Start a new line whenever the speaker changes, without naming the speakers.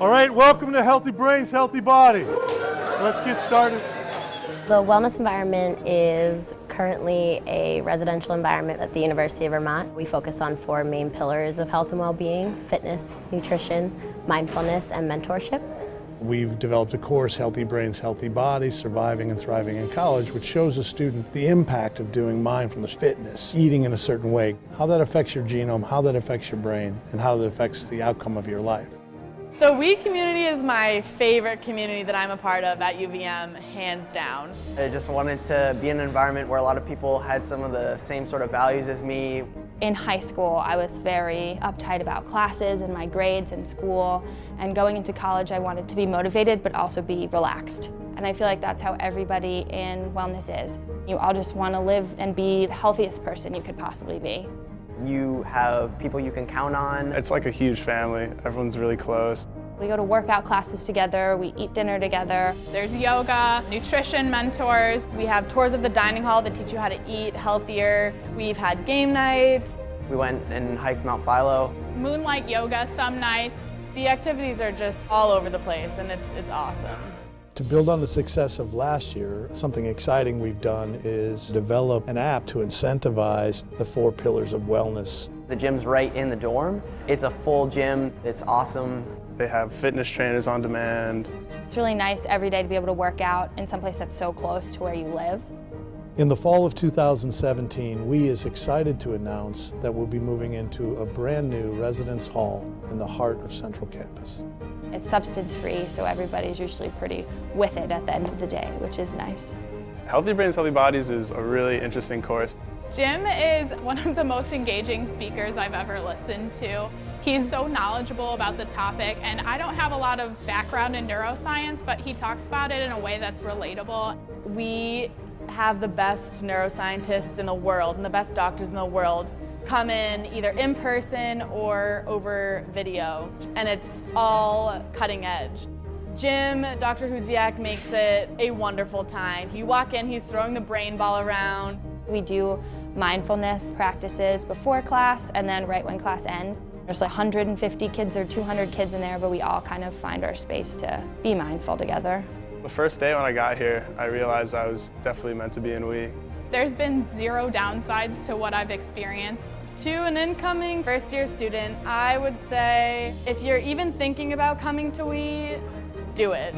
All right, welcome to Healthy Brains, Healthy Body. Let's get started.
The wellness environment is currently a residential environment at the University of Vermont. We focus on four main pillars of health and well-being, fitness, nutrition, mindfulness, and mentorship.
We've developed a course, Healthy Brains, Healthy Body, Surviving and Thriving in College, which shows a student the impact of doing mindfulness, fitness, eating in a certain way, how that affects your genome, how that affects your brain, and how that affects the outcome of your life.
The WE community is my favorite community that I'm a part of at UVM, hands down.
I just wanted to be in an environment where a lot of people had some of the same sort of values as me.
In high school, I was very uptight about classes and my grades and school. And going into college, I wanted to be motivated, but also be relaxed. And I feel like that's how everybody in wellness is. You all just want to live and be the healthiest person you could possibly be.
You have people you can count on.
It's like a huge family. Everyone's really close.
We go to workout classes together, we eat dinner together.
There's yoga, nutrition mentors. We have tours of the dining hall that teach you how to eat healthier. We've had game nights.
We went and hiked Mount Philo.
Moonlight yoga some nights. The activities are just all over the place and it's, it's awesome.
To build on the success of last year, something exciting we've done is develop an app to incentivize the four pillars of wellness.
The gym's right in the dorm. It's a full gym. It's awesome.
They have fitness trainers on demand.
It's really nice every day to be able to work out in some place that's so close to where you live.
In the fall of 2017, we is excited to announce that we'll be moving into a brand new residence hall in the heart of Central Campus.
It's substance free, so everybody's usually pretty with it at the end of the day, which is nice.
Healthy Brains, Healthy Bodies is a really interesting course.
Jim is one of the most engaging speakers I've ever listened to. He's so knowledgeable about the topic, and I don't have a lot of background in neuroscience, but he talks about it in a way that's relatable. We have the best neuroscientists in the world and the best doctors in the world come in either in person or over video, and it's all cutting edge. Jim, Dr. Hudziak makes it a wonderful time. You walk in, he's throwing the brain ball around.
We do mindfulness practices before class and then right when class ends. There's like 150 kids or 200 kids in there, but we all kind of find our space to be mindful together.
The first day when I got here, I realized I was definitely meant to be in WE.
There's been zero downsides to what I've experienced. To an incoming first year student, I would say if you're even thinking about coming to WE, do it.